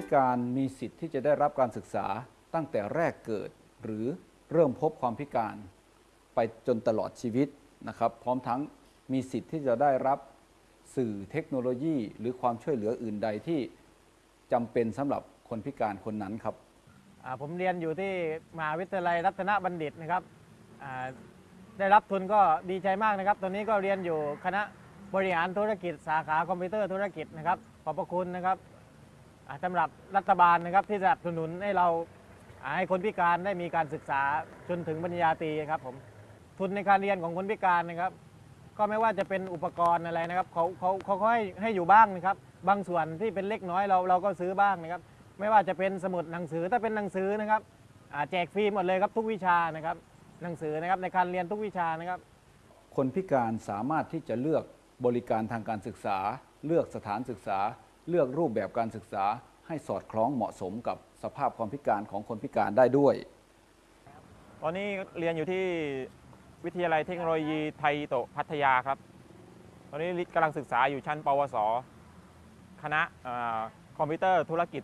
ิการมีสิทธิ์ที่จะได้รับการศึกษาตั้งแต่แรกเกิด หรือเริ่มพบความพิการ ไปจนตลอดชีวิตนะครับพร้อมทั้งมีสิทธิ์ที่จะได้รับสื่อเทคโนโลยี หรือความช่วยเหลืออื่นใดที่จำเป็นสำหรับคนพิการคนนั้นครับผมเรียนอยู่ที่มหาวิทยาลัยรัตนบัณฑิตนะครับได้รับทุนก็ดีใจมากนะครับ ตอนนี้ก็เรียนอยู่คณะบริหารธุรกิจสาขาคอมพิวเตอร์ธุรกิจนะครับ ขอบพระคุณนะครับ สำหรับรัฐบาลนะครับที่สนับสนุนให้เราให้คนพิการได้มีการศึกษาจนถึงปริญญาตรีครับผมทุนในการเรียนของคนพิการนะครับ ก็ไม่ว่าจะเป็นอุปกรณ์อะไรนะครับเขาเขาเขาให้ให้อยู่บ้างนะครับ บางส่วนที่เป็นเล็กน้อยเราเราก็ซื้อบ้างนะครับ ไม่ว่าจะเป็นสมุดหนังสือถ้าเป็นหนังสือนะครับแจกฟรีหมดเลยครับทุกวิชานะครับ หนังสือนะครับในการเรียนทุกวิชานะครับ คนพิการสามารถที่จะเลือกบริการทางการศึกษา เลือกสถานศึกษา เลือกรูปแบบการศึกษาให้สอดคล้องเหมาะสมกับสภาพความพิการของคนพิการได้ด้วย ตอนนี้เรียนอยู่ที่วิทยาลัยเทคโนโลยีไทยโตพัทยาครับ ตอนนี้ลิศกำลังศึกษาอยู่ชั้น ปวส คณะอคอมพิวเตอร์ธุรกิจ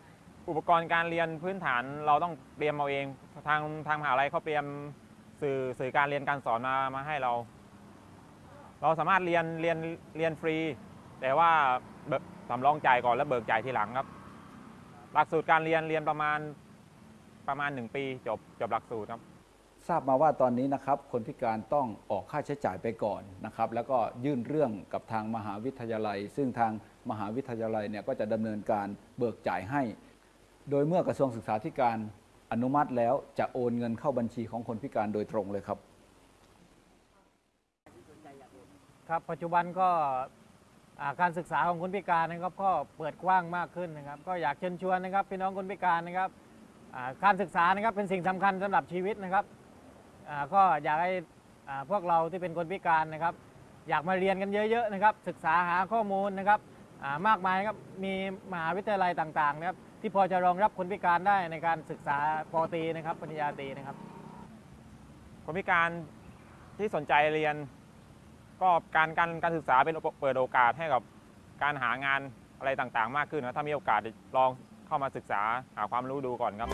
อุปกรณ์การเรียนพื้นฐานเราต้องเตรียมเอาเอง ทางทางมหาลัยเขาเตรียมสื่อสื่อการเรียนการสอนมามาให้เรา เราสามารถเรียนเรียนเรียนฟรี แต่ว่าเบิกสำรองจ่ายก่อนแล้วเบิกจ่ายทีหลังครับ หลักสูตรการเรียนเรียนประมาณประมาณ 1 ปีจบจบหลักสูตรครับ ทราบมาว่าตอนนี้นะครับคนพิการต้องออกค่าใช้จ่ายไปก่อนนะครับ แล้วก็ยื่นเรื่องกับทางมหาวิทยาลัย ซึ่งทางมหาวิทยาลัยเนี่ยก็จะดำเนินการเบิกจ่ายให้ โดยเมื่อกระทรวงศึกษาธิการอนุมัติแล้วจะโอนเงินเข้าบัญชีของคนพิการโดยตรงเลยครับ ครับปัจจุบันก็อ่า การศึกษาของคนพิการนะครับก็เปิดกว้างมากขึ้นนะครับ ก็อยากเชิญชวนนะครับพี่น้องคนพิการนะครับการศึกษานะครับเป็นสิ่งสำคัญสำหรับชีวิตนะครับก็อยากให้พวกเราที่เป็นคนพิการนะครับ อยากมาเรียนกันเยอะๆนะครับ ศึกษาหาข้อมูลนะครับมากมายครับมีมหาวิทยาลัยต่างๆนะครับที่พอจะรองรับคนพิการได้ในการศึกษาปอตรีนะครับปริญญาตรีนะครับ คนพิการที่สนใจเรียน ก็การการการศึกษาเป็นเปิดโอกาสให้กับการหางานอะไรต่างๆ มากขึ้นนะถ้ามีโอกาสลองเข้ามาศึกษาหาความรู้ดูก่อนครับ